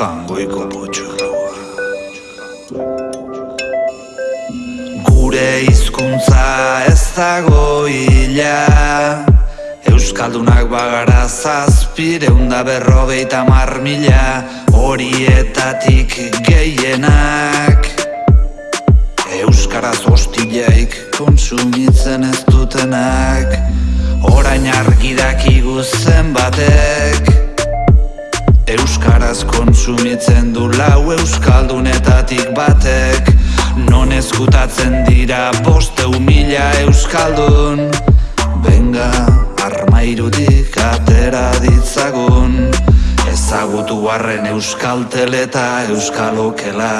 jangoiko potxorroa Gure hizkuntza ez dago hila. Euskaldunak bagara zazpireunda berrogeita marmila Horietatik gehienak. Euskaraz hostileik konsumitzen ez dutenak. Orain argidakigu zen Konsumitzen du lau euskaldunetatik batek. Non eskutatzen dira boste humila euskaldun. Benga, armairudik atera ditzagun. Ezagutu barren euskal teleta euskalokela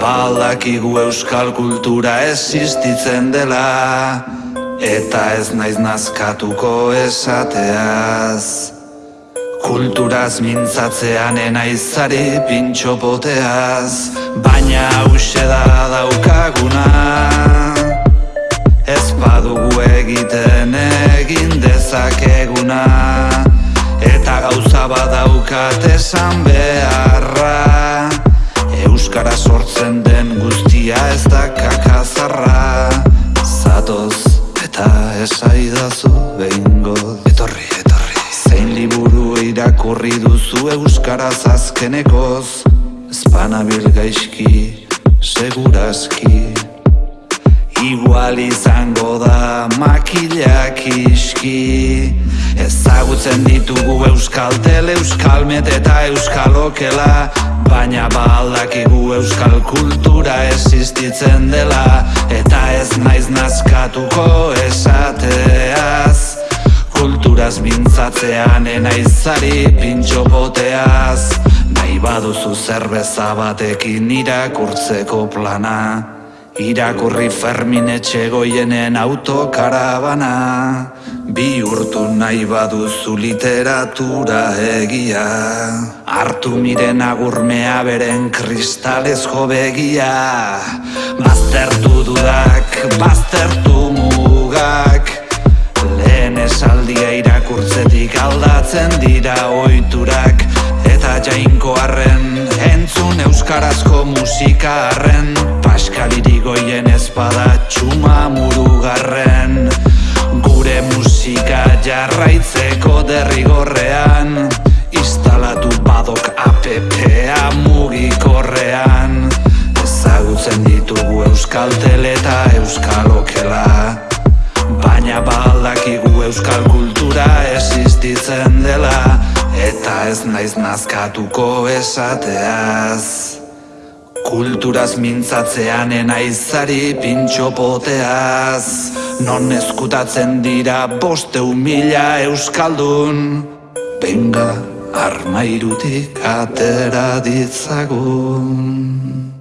Baldakigu euskal kultura existitzen dela. Eta ez naiz nazkatuko esateaz Kulturaz mintzatzean enaizari pintxo poteaz Baina hause da daukaguna. Ez badugu egiten egin dezakeguna Eta gauza badaukat esan beharra. Euskara sortzen den guztia ez da kakazarra. Zatoz eta esaidazu behingo Etorri, etorri Zein liburu irakurri duzu Euskaraz azkenekoz. Espanabil gaizki, segurazki Igual izango da makilak iski. Ezagutzen ditugu euskal tele, euskal met eta euskal okela. Baina baldakigu euskal kultura existitzen dela. Eta ez naiz nazkatuko esateaz. Kulturaz mintzatzean enaizari pintxo poteaz Nahi baduzu zerbeza batekin irakurtzeko plana. Irakurri Fermin etxegoienen autokarabana Bihurtu nahi baduzu literatura egia. Artu miren agurmea beren kristalezko begia. Baztertu dudak, baztertu mugak Eta jainkoarren, entzun euskarazko musika arren. Paskaliri goien ezpada txuma murugarren. Gure musika jarraitzeko derrigorrean Instalatu badok APP-a mugikorrean. Ezagutzen ditugu euskal tele eta euskal okela. Baina baldakigu euskal kultura existitzen dela Eta ez naiz nazkatuko esateaz. Kulturaz mintzatzean enaizari pintxo poteaz. Non eskutatzen dira boste humila euskaldun. Benga armairutik atera ditzagun